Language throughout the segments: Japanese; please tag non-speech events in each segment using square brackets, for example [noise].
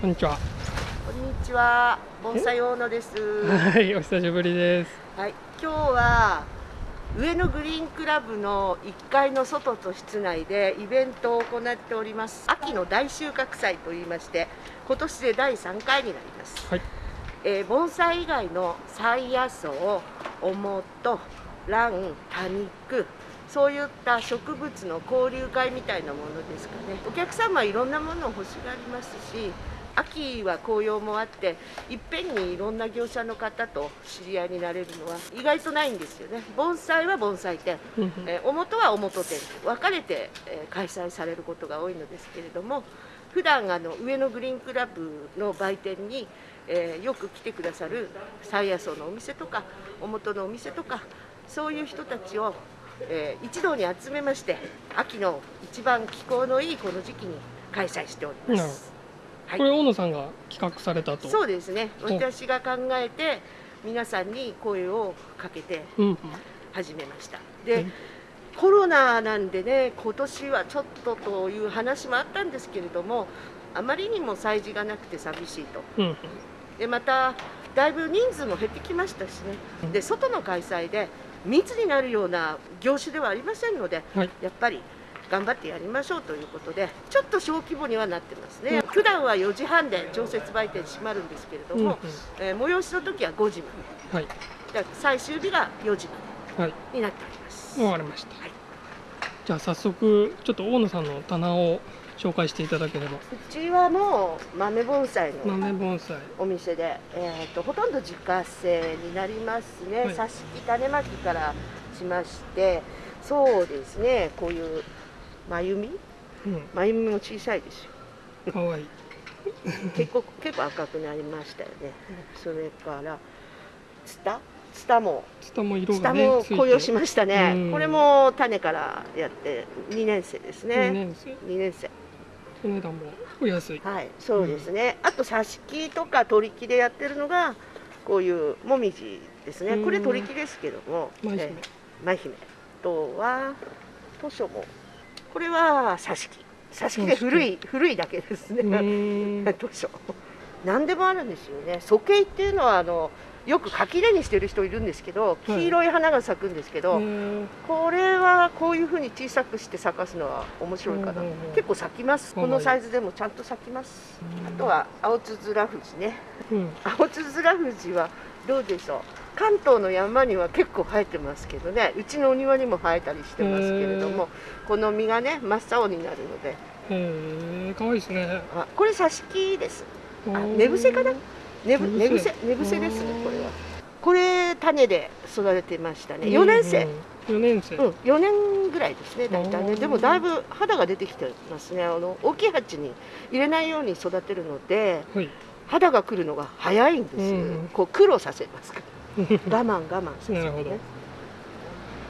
こんにちは。こんにちは、盆栽大野です。はい、お久しぶりです。はい、今日は上野グリーンクラブの1階の外と室内でイベントを行っております。秋の大収穫祭といいまして、今年で第3回になります。はい、えー盆栽以外の菜野草、おもと、ラン、多肉、そういった植物の交流会みたいなものですかね。お客様はいろんなものを欲しがりますし、秋は紅葉もあって、いっぺんにいろんな業者の方と知り合いになれるのは意外とないんですよね。盆栽は盆栽店、えー、おもとはおもと店、分かれて、えー開催されることが多いのですけれども、普段あの上野グリーンクラブの売店に、えーよく来てくださる菜野草のお店とか、おもとのお店とか、そういう人たちを、えー一堂に集めまして、秋の一番気候のいいこの時期に開催しております。はいこれ大野さんが企画されたと。そうですね、お私が考えて、皆さんに声をかけて。始めました。うでん、コロナなんでね、今年はちょっとという話もあったんですけれども、あまりにも催事がなくて寂しいと。うんうん。で、また、だいぶ人数も減ってきましたしね、で、外の開催で密になるような業種ではありませんので、はい。やっぱり頑張ってやりましょうということで、ちょっと小規模にはなってますね。普段は4時半で常設売店閉まるんですけれどうんうんも、。えー催しの時は5時まはい。で、で最終日が4時まはい。でになっております。わかりました。はいじゃあ早速ちょっと大野さんの棚を紹介していただければ。うちはもう豆盆栽の豆盆栽。お店で、えー、とほとんど自家製になりますね、はい挿し木種まきからしましてそうですねこういう真弓うん。真弓も小さいですよ。可愛い結構結構赤くなりましたよね。それからツタ？ツタも。ツタも色がね。も紅葉しましたね。うん。これも種からやって2年生です二ね年生？2年生。お値段もお安い。はい、そうですね。あと挿し木とか取り木でやってるのがこういうもみじですね。うん。これ取り木ですけども、舞姫。えー舞姫。あとは図書もこれは挿し木。挿し木で古い古いだけですうね。図書。何でもあるんですよね。鼠径っていうのはあのよく垣根にしてる人いるんですけど、はい。黄色い花が咲くんですけど、これはこういうふうに小さくして咲かすのは面白いかな、うんうんうん結構咲きます。このサイズでもちゃんと咲きます。あとは青つづらふじね。うん。青つづらふじはどうでしょう？関東の山には結構生えてますけどねうちのお庭にも生えたりしてますけれどもこの実がね真っ青になるので。へえ、可愛いですね。あこれ挿し木です。あ寝伏せかな？寝ぶ寝伏せ。寝伏せ寝伏せですねこれは。これ種で育ててましたね。4年生、うん。四年生。うん、4年ぐらいですね、大体ね、でもだいぶ肌が出てきてますね、あの大きい鉢に入れないように育てるので、はい。肌が来るのが早いんですよ、うん。こう苦労させますから、[laughs] 我慢、我慢させる、ね、なるほど。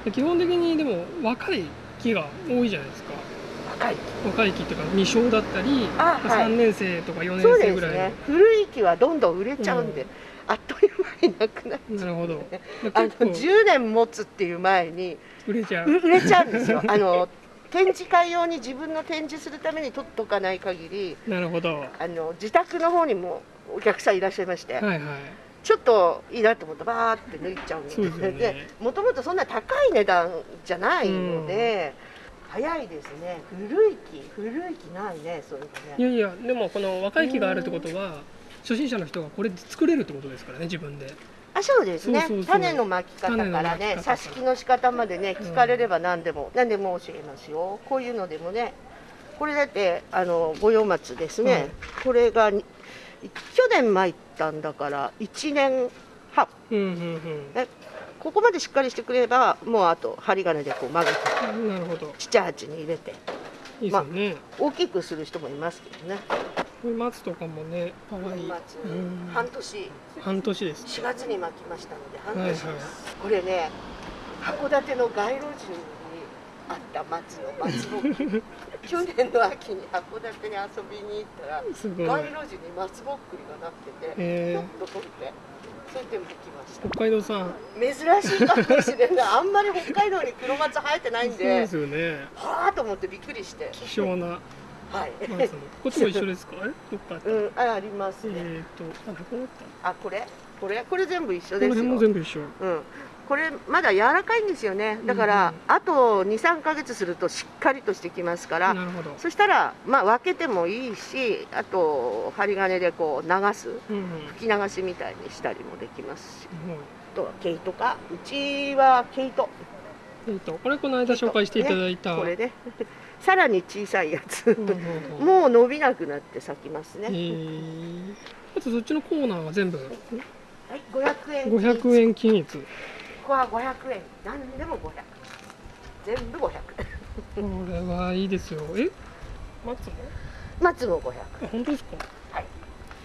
で基本的にでも若い木が多いじゃないですか。若い、若い木っていうか未生だったりあはい。3年生とか4そう年生ぐらいですね、古い木はどんどん売れちゃうんで、うん。あっという間になくなる。なるほど。[laughs] であの結構10年持つっていう前に売れちゃう。う売れちゃうんですよ。あの展示会用に自分の展示するために取っとかない限りなるほど。はあの自宅の方にもお客さんいらっしゃいまして、いはいちょっといいなと思ってバーって抜いちゃうのでね。もともとそんな高い値段じゃないので、早いですね。古い木古い木ないねそういうねやいやでもこの若い木があるってことは初心者の人がこれで作れるってことですからね自分で。あそうですね。種のまき方からね挿し木の仕方までね聞かれれば何でも、何でも教えますよ。こういうのでもねこれだってあの五葉松ですね、はい。これがに去年巻いたんだから1年半。うんうんここまでしっかりしてくればもうあと針金でこう曲げてうんなるほど。ちっちゃい鉢に入れて。いいですよね、大きくする人もいますけどね。これ松とかもね可愛い。松うん。半年。半年です。4月に巻きましたので半年です、はいはい。これね函館の街路樹にあった松の松ぼっくり。去年の秋に函館に遊びに行ったら街路樹に松ぼっくりがなってて、へーひょっと取って？それで巻きました。北海道産。珍しいかもしれない。あんまり北海道に黒松生えてないんそうでですよね。はあと思ってびっくりして。希少な。はい。こっちも一緒ですか？え？どっかうん、あ、あります。ね。えっとあこれ、これ、これ全部一緒ですよ。辺も全部一緒。うん。これまだ柔らかいんですよね。だから、あと2、3ヶ月するとしっかりとしてきますから。なるほどそしたら、まあ、分けてもいいし、あと針金でこう流す。うんうん吹き流しみたいにしたりもできますし。はいあとは毛糸か。うちは毛糸。えっとこれこの間紹介していただいたこれね。[laughs] さらに小さいやつ。うんうんうん [laughs] もう伸びなくなって咲きますえね。ーあとそっちのコーナーは全部はい、500円。500円均一ここは500円。何でも500。全部500。これはいいですよ。え？松も？松も500。あ本当ですか？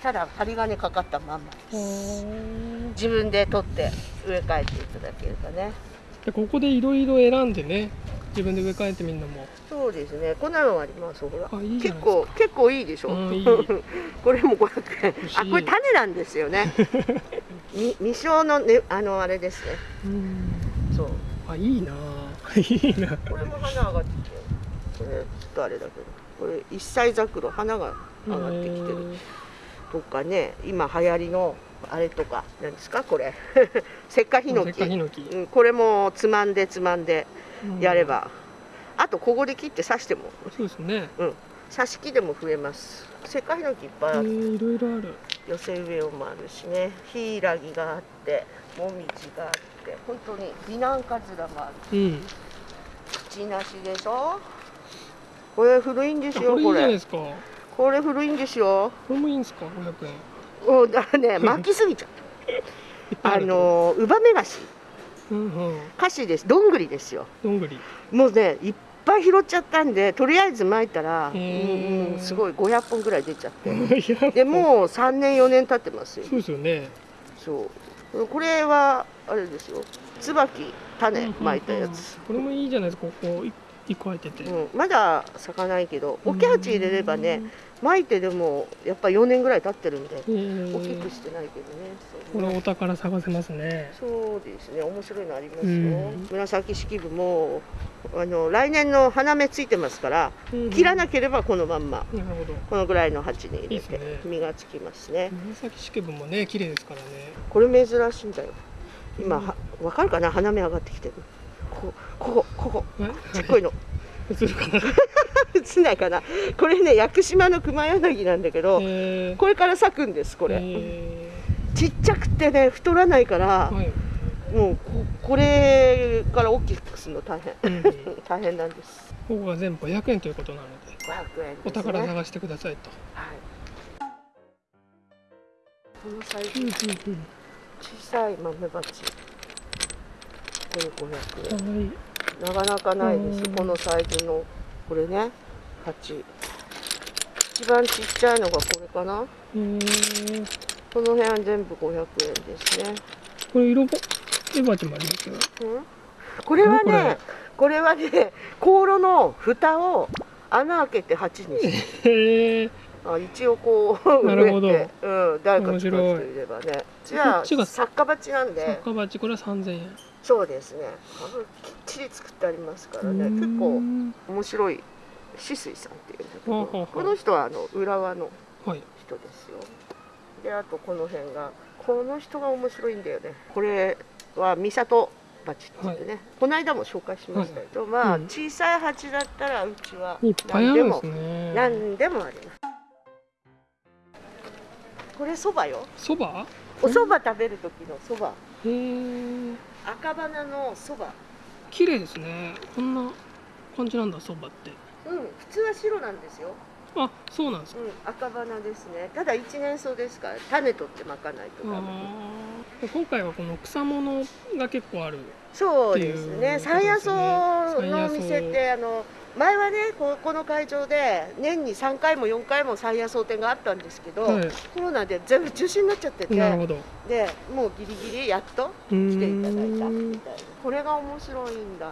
ただ針金かかったまんま自分で取って植え替えていただければね。でここでいろいろ選んでね自分で植え替えてみるのも。そうですね。こんなのあります？ほら。結構結構いいでしょ、うんいい。[laughs] これも500円。あこれ種なんですよねみ未生のねあのあれですね。うん。そう。あいいな。あ [laughs] いいな。これも花上がってきてこれちょっとあれだけど。これ一歳桜花が上がってきてる。とかね今流行りのあれとか何ですか？これ。石化ヒノせっキかヒノキうん、これもつまんでつまんでやれば、あとここで切って刺しても。そうですね。刺し木でも増えます。石化ヒノキいっぱいある、えーいろいろある寄せ植えもあるしね。ヒイラギがあってモミジがあって本当に美男カズラもある。うん。口なしでしょ？これ古いんですよこれ。これ古いんですよ。これもいいんですか？500円。うんだからね [laughs] 巻きすぎちゃっぱいあるのウバメガシ。うんうん。菓子です。どんぐりですよ。どんぐり。もうねいっぱい拾っちゃったんでとりあえず巻いたら、うんうんすごい500本ぐらい出ちゃって。でもう3年4年経ってますよ。そうですよね。そう。これはあれですよ。椿種巻いたやつ、これもいいじゃないですか。ここ一個入ってて。うんまだ咲かないけどオケハチ入れればね巻いてでもやっぱ4年ぐらい経ってるんでえー。大きくしてないけどねこれお宝探せますね。そうですね面白いのありますよ、うん。紫式部もあの来年の花芽ついてますから切らなければこのまんまなるほど。このぐらいの鉢に入れて実がつきますね。紫式部もね綺麗ですからね。これ珍しいんだよ。今はわかるかな？花芽上がってきてるここここちっこいの。[laughs] 映るかな？[laughs] 映んないかな。これね屋久島の熊柳なんだけどえー。これから咲くんですこれ、えちっちゃくてね太らないからー、はい。もうここれから大きくするの大変。うん。こ [laughs] 大変なんです。こが全部500円ということなので500円ね、お宝探してくださいと、はい。このサイズうんうん小さい豆鉢これ500円なかなかないです。うん。このサイズのこれね。鉢一番ちっちゃいのがこれかな。えー、この辺は全部500円ですね、これ色ぼエバチもありますよ。うん、これはねこれ？はね香炉の蓋を穴開けて鉢にして。あ一応こう [laughs] なるほど。うん、誰か使う面白いればね。じゃあこっちが作家鉢なんで。赤バチこれは3000円そうですね。きっちり作ってありますからね。結構うん面白い止水さんっていうんだけどこの人はあの浦和のはい。人ですよ。であとこの辺がこの人が面白いんだよね。これは三里鉢って言ってね、この間も紹介しましたけど、まあ、うん。小さい鉢だったらうちは何でもね何でもあります。これそばよ。そば？お蕎麦食べる時のそばへえ赤花のそば。綺麗ですね。こんな感じなんだそばって。うん普通は白なんですよ。あそうなんですか。うん赤花ですね。ただ一年草ですから種取ってまかないとダ今回はこの草物が結構あるそうですね。山野草のお店ってあの前はねここの会場で年に3回も4回も山野草店があったんですけど、はい。コロナで全部中止になっちゃっててなるほど。でもうギリギリやっと来ていただいたんみたいなこれが面白いんだ。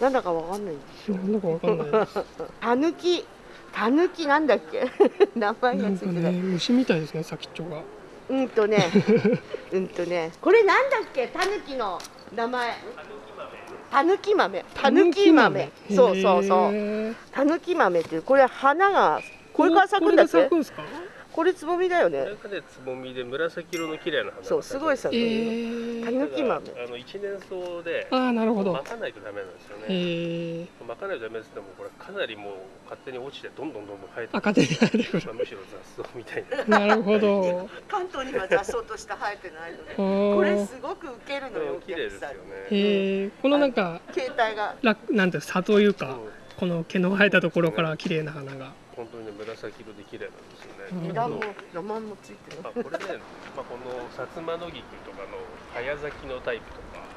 なんだかわかんないんでしょなんだかわかんない [laughs] たぬき。たぬきなんだっけ？[laughs] 名前なんかがついてない、ね虫みたいですね先っちょが。うんとね。[laughs] うんとね。これなんだっけ？たぬきの名前たぬき豆。たぬき豆。そうそうそう。うたぬき豆っていうこれ花がこれから咲くんだっここれつぼみだよね。中でつぼみで紫色の綺麗な花がそうすごい咲くのよえー、たぬき豆。あの一年草でああなるほど。巻かないとダメなんですよね。えー、巻かないとダメですけどもこれかなりもう勝手に落ちてどんどんどんどん生えて赤手に生えてくる。まあむしろ雑草みたいな。なるほど。関東には雑草として生えてないのでここれすごくウケるのよお綺麗ですよね。えー、このなんか携帯が。らなんていうの差というかこの毛の生えたところから綺麗な花が。本当にね紫色で綺麗なんですようん。ね枝も名前もついてるあこれね、まあ、この薩摩野菊とかの早咲きのタイプとか。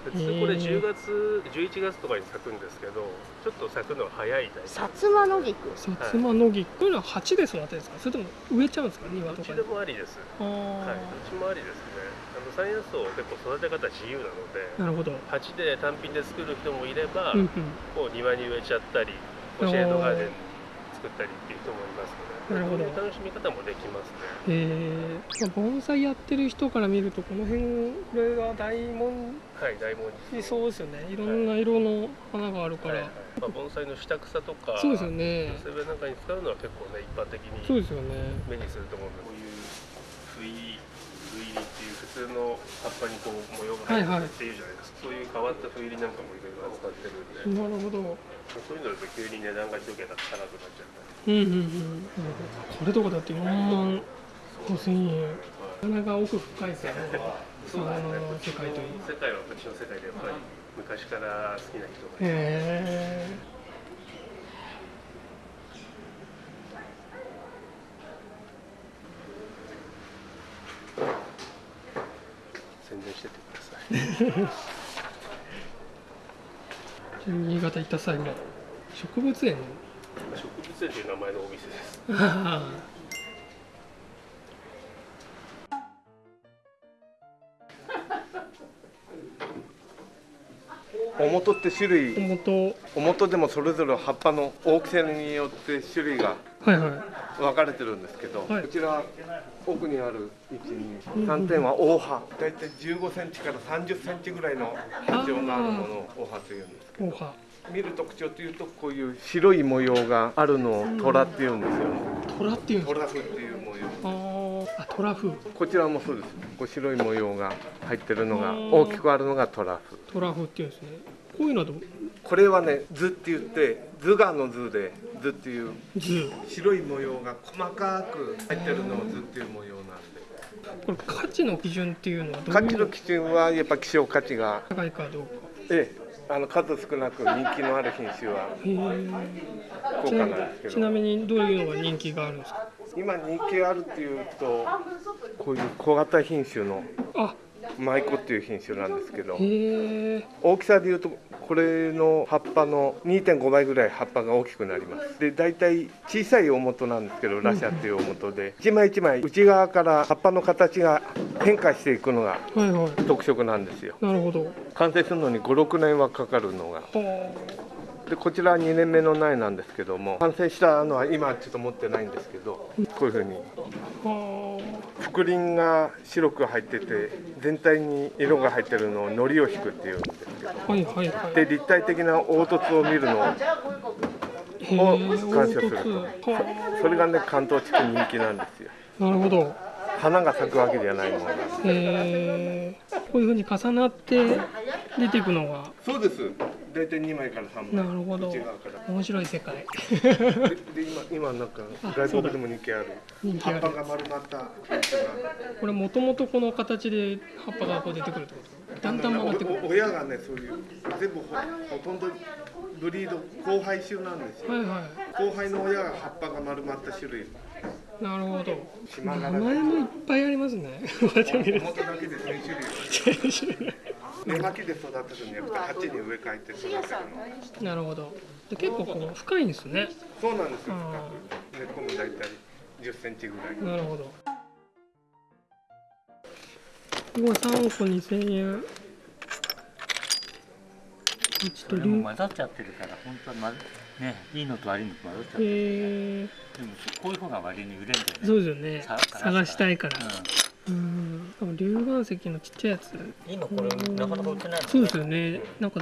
普通これへー10月11月とかに咲くんですけどちょっと咲くのは早いタイプ。薩摩野菊。薩摩野菊こういうのは鉢で育てるんですか？それとも植えちゃうんですか？庭とかに。どっちでもありです。あはい、ーどっちもありですね。あの山野草結構育て方自由なのでなるほど。鉢で単品で作る人もいれば、うんうん。こう庭に植えちゃったりシェードガーデン作ったりっていう人もいますのでなるほど。楽しみ方もできますね。えー、まあ、盆栽やってる人から見るとこの辺これが大門。はい大文字にそうですよね。い。ろんな色の花があるから、はいはい。まあ、盆栽の下草とかそうですよね。なんかに使うのは結構ね一般的にそうですよね。目にすると思うんでこういう不意不入りっていう普通の葉っぱにこう模様が入はいはいってるっていうじゃないですか、そういう変わった不入りなんかもい。ろいろ扱ってるんで、なるほどそういうのだと急に値段が一桁高くなっちゃったうんりうんうん。これとかだって4万5千円。なかなか奥深いですよね。その世界といい世界は私の世界でやっぱり昔から好きな人がへえ [laughs] 宣伝してってください。[laughs] 新潟行った際も植物園植物園という名前のお店です。あ [laughs] おもとって種あ類元。おもとでもそれぞれ葉っぱの大きさによって種類がはいはい。分かれてるんですけど、はい。こちら奥にある123点は大葉。大体15センチから30センチぐらいの波長があるものを大葉というんですけど見る特徴というとこういう白い模様があるのを虎っていうんですよ虎っていうん虎風っていう模様。あ虎風こちらもそうです。こう白い模様が入ってるのが大きくあるのが虎風虎風っていうんですね。こういうのはどうこれはね図って言って図画の図で図っていう図。白い模様が細かく入ってるのを図っていう模様なんで。これ価値の基準っていうのはどういう？の価値の基準はやっぱ希少価値が高いかどうか。ええあの数少なく人気のある品種は高価なんですけどちなみにどういうのが人気があるんですか？今人気あるっていうとこういう小型品種のあ舞妓っていう品種なんですけど大きさでいうとこれの葉っぱの2.5倍ぐらい葉っぱが大きくなります。で大体小さい大元なんですけどラシャっていう大元で一枚一枚内側から葉っぱの形が変化していくのがはいはい。特色なんですよ。なるほど。完成するのに56年はかかるのがはでこちらは2年目の苗なんですけども完成したのは今ちょっと持ってないんですけどこういうふうに覆輪が白く入ってて全体に色が入ってるのを糊を引くっていうんですけどあはいはいはい。で立体的な凹凸を見るのをへをー鑑賞する。凹凸。はそれがね関東地区人気なんですよ。あなるほど。花が咲くわけじゃないものが。へえこういうふうに重なって出ていくのが。そうです大体2枚から3枚。なるほど。面白い世界。でで今今なんか外国でも人気ある。葉っぱが丸まったこれもともとこの形で葉っぱがこう出てくるってこと？だんだん曲がってくる。親がねそういう全部ほほとんどブリード交配種なんですよ。はいは交配の親が葉っぱが丸まった種類。いなるほど。名前もいっぱいありますね。こうやって見る表だけで1000種類根巻きで育てるん。じゃなくて鉢に植え替えて育てるのなるほど。で結構こう深いんですね。そうなんですよ。あ深く。根っこも大体10センチぐらい。なるほど。ここは3個2000円。ちょっとそれも混ざっちゃってるから本当はまずねいいのと悪いのと混ざっちゃってるえでもこういう方が割に売れるんだよね。そうですよね。さ探したいから。ううん多分龍岩石のちっちゃいやつ。ん、今これなかなか売ってないね。そうですよね。なんか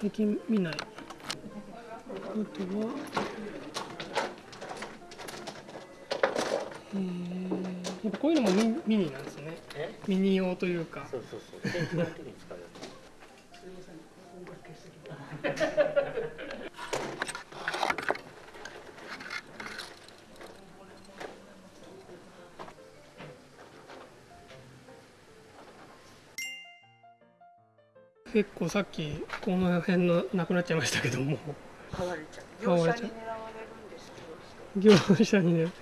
最近見ない。あとはえー、やっぱこういうのもミミニなんですね。ミニ用というか。そうそうそう [laughs] 結構さっきこの辺のなくなっちゃいましたけども。買われちゃう。業者に狙われるんですけど業者。にね。うん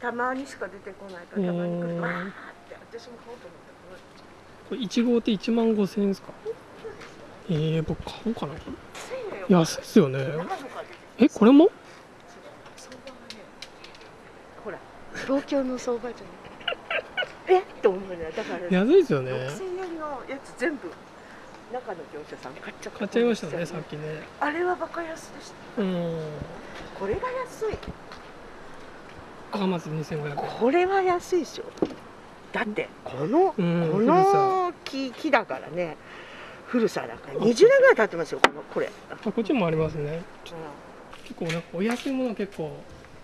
たまにしか出てこないからたまに来るわーって私も買おうと思ったらこれ1号って1万5千円ですか？えー、僕買おうかな。1000円よ。安いっすよね。えこれも？ほら東京の相場じゃない。え？っと思うね。だから安いですよね。6000円のやつ全部中の業者さん買っちゃった。買っちゃいましたねさっきね。あれはバカ安でした。うん。これが安い。赤松2500円。これは安いでしょ。だってこの、うんこの木木だからね。古さだから20年ぐらい経ってますよこのこれ、あこっちもありますね。結構なんかお安いもの結構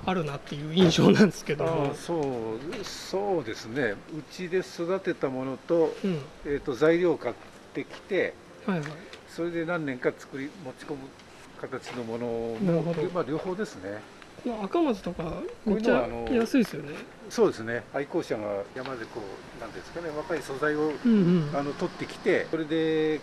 あるなっていう印象なんですけどそうそうですね。うちで育てたものと,、うん。えー、と材料買ってきてはいはい。それで何年か作り持ち込む形のものもまあ、両方ですねこの赤松とかめっちゃいうのはあの安いですよね。そうですね。愛好者が山でこうなんですかね若い素材をうんうん。あの取ってきてそれで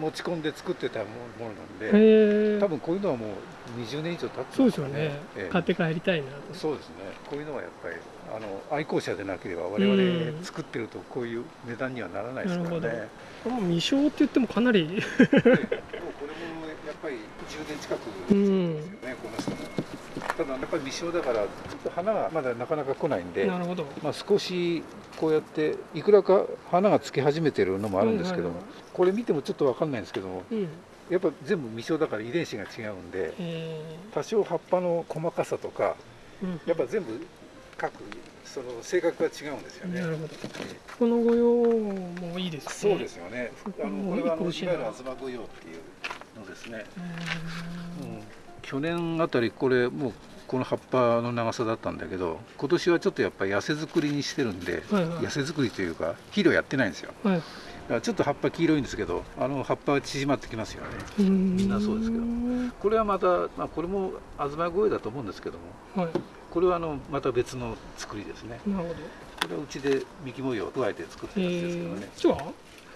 持ち込んで作ってたものなんで多分こういうのはもう20年以上経ってそうまですよね。ええ。買って帰りたいなと。そうですね。こういうのはやっぱりあの愛好者でなければ我うん。々作ってるとこういう値段にはならないですからなるほね。これも未生って言ってもかなりでもこれもやっぱり10年近くですよね、この人も。ただやっぱり未生だからちょっと花がまだなかなか来ないんで、なるほど。まあ、少しこうやっていくらか花がつき始めてるのもあるんですけども、これ見てもちょっと分かんないんですけどもうん。やっぱ全部未生だから遺伝子が違うんでえ多少葉っぱの細かさとかーうん。やっぱ全部各その性格が違うんですよね。なるほど。この御用もいいですね。そうですよね。あのこれはあのいわゆる東御用っていうのですね。うん。去年あたりこれもうこの葉っぱの長さだったんだけど、今年はちょっとやっぱり痩せ作りにしてるんで、はいはい痩せ作りというか肥料やってないんですよ。はいだからちょっと葉っぱ黄色いんですけど、あの葉っぱは縮まってきますよね。みみんなそうですけどこれはまたまあこれも東御用だと思うんですけども、はいこれはあのまた別の作りですね。なるほどこれはうちで幹模様を加えて作ってえるやつですけどねー。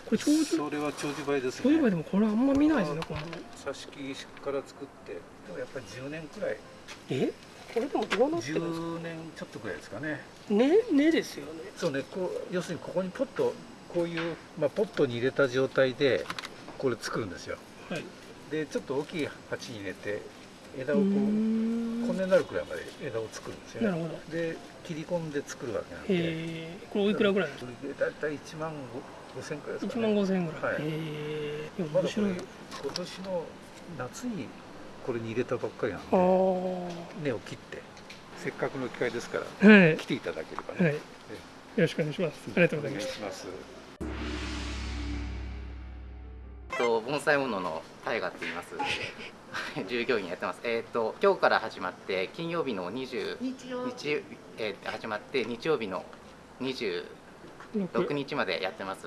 これ長寿？それは長寿梅です長寿梅ね。でもこれあんま見ないですねこの挿し木から作って、でもやっぱり10年くらい、え？これでもどうなってるんですか？10年ちょっとくらいですかね。ねねですよね。そうね、こう要するにここにポット、こういう、まあ、ポットに入れた状態でこれ作るんですよ。はい。で、ちょっと大きい鉢に入れて、枝をこう、こん。んなになるくらいまで枝を作るんですよね。なるほど。で、切り込んで作るわけなんで、えー、これおいくらぐらい？ですかそれで大体1万5千くらいですか1ね。万5000円ぐらい、はい。えー、いやまだこれ面白い今年の夏にこれに入れたばっかりなんあであ根を切ってせっかくの機会ですからはい。来ていただければはい。ね、よろしくお願いします。ありがとうございおます。願いします。と盆栽物の大河って言います。[laughs] 従業員やってます。えっ、と今日から始まって金曜日の20日曜日、えー始まって日曜日の26日までやってます。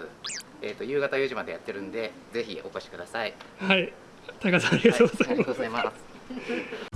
えっ、と夕方4時までやってるんでぜひお越しください。はい高さんありがとうございます、はいありがとうございます。